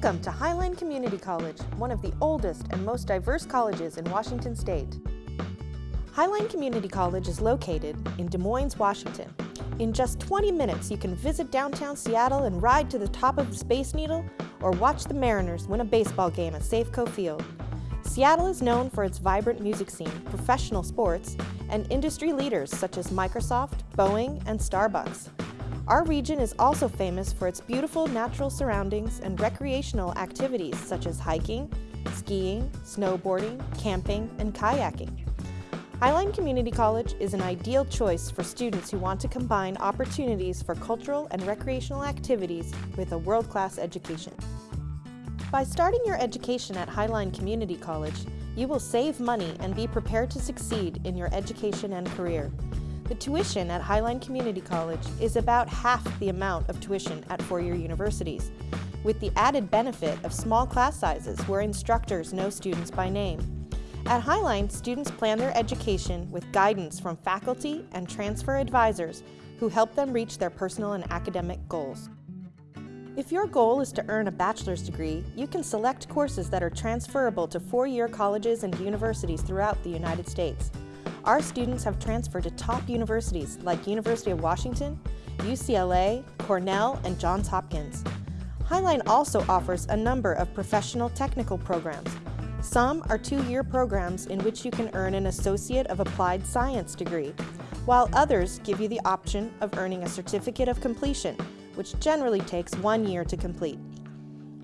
Welcome to Highline Community College, one of the oldest and most diverse colleges in Washington State. Highline Community College is located in Des Moines, Washington. In just 20 minutes, you can visit downtown Seattle and ride to the top of the Space Needle or watch the Mariners win a baseball game at Safeco Field. Seattle is known for its vibrant music scene, professional sports, and industry leaders such as Microsoft, Boeing, and Starbucks. Our region is also famous for its beautiful natural surroundings and recreational activities such as hiking, skiing, snowboarding, camping, and kayaking. Highline Community College is an ideal choice for students who want to combine opportunities for cultural and recreational activities with a world-class education. By starting your education at Highline Community College, you will save money and be prepared to succeed in your education and career. The tuition at Highline Community College is about half the amount of tuition at four-year universities, with the added benefit of small class sizes where instructors know students by name. At Highline, students plan their education with guidance from faculty and transfer advisors who help them reach their personal and academic goals. If your goal is to earn a bachelor's degree, you can select courses that are transferable to four-year colleges and universities throughout the United States. Our students have transferred to top universities like University of Washington, UCLA, Cornell, and Johns Hopkins. Highline also offers a number of professional technical programs. Some are two-year programs in which you can earn an Associate of Applied Science degree, while others give you the option of earning a Certificate of Completion, which generally takes one year to complete.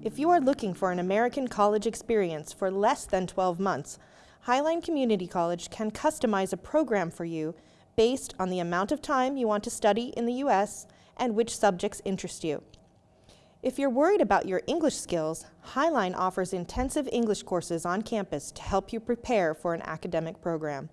If you are looking for an American college experience for less than 12 months, Highline Community College can customize a program for you based on the amount of time you want to study in the U.S. and which subjects interest you. If you're worried about your English skills, Highline offers intensive English courses on campus to help you prepare for an academic program.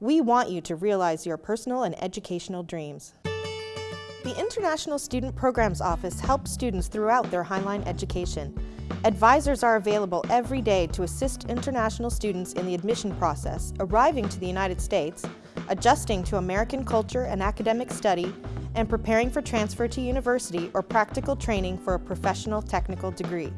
We want you to realize your personal and educational dreams. The International Student Programs Office helps students throughout their Highline education. Advisors are available every day to assist international students in the admission process, arriving to the United States, adjusting to American culture and academic study, and preparing for transfer to university or practical training for a professional technical degree.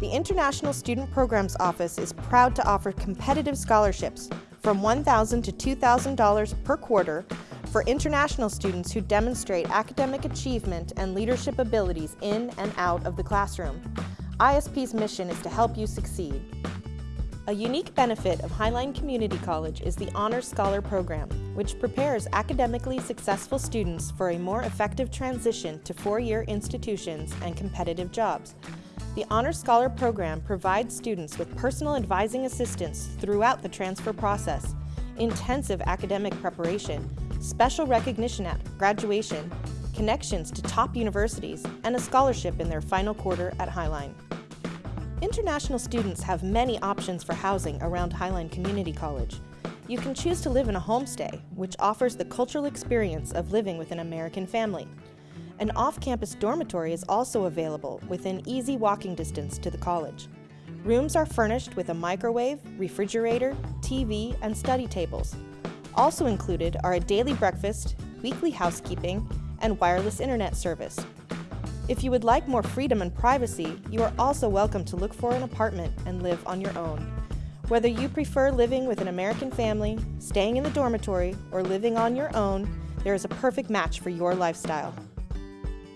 The International Student Programs Office is proud to offer competitive scholarships from $1,000 to $2,000 per quarter for international students who demonstrate academic achievement and leadership abilities in and out of the classroom. ISP's mission is to help you succeed. A unique benefit of Highline Community College is the Honor Scholar Program, which prepares academically successful students for a more effective transition to four-year institutions and competitive jobs. The Honor Scholar Program provides students with personal advising assistance throughout the transfer process, intensive academic preparation, special recognition at graduation, connections to top universities, and a scholarship in their final quarter at Highline. International students have many options for housing around Highline Community College. You can choose to live in a homestay, which offers the cultural experience of living with an American family. An off-campus dormitory is also available within easy walking distance to the college. Rooms are furnished with a microwave, refrigerator, TV, and study tables. Also included are a daily breakfast, weekly housekeeping, and wireless internet service. If you would like more freedom and privacy, you are also welcome to look for an apartment and live on your own. Whether you prefer living with an American family, staying in the dormitory, or living on your own, there is a perfect match for your lifestyle.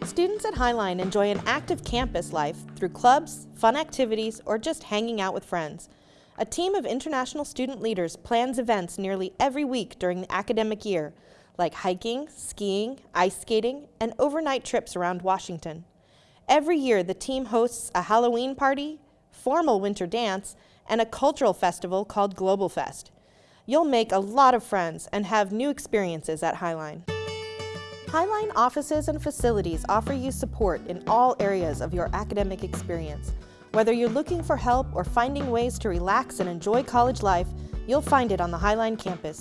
Students at Highline enjoy an active campus life through clubs, fun activities, or just hanging out with friends. A team of international student leaders plans events nearly every week during the academic year, like hiking, skiing, ice skating, and overnight trips around Washington. Every year, the team hosts a Halloween party, formal winter dance, and a cultural festival called Global Fest. You'll make a lot of friends and have new experiences at Highline. Highline offices and facilities offer you support in all areas of your academic experience. Whether you're looking for help or finding ways to relax and enjoy college life, you'll find it on the Highline campus.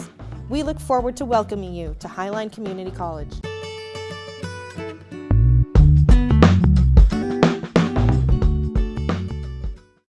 We look forward to welcoming you to Highline Community College.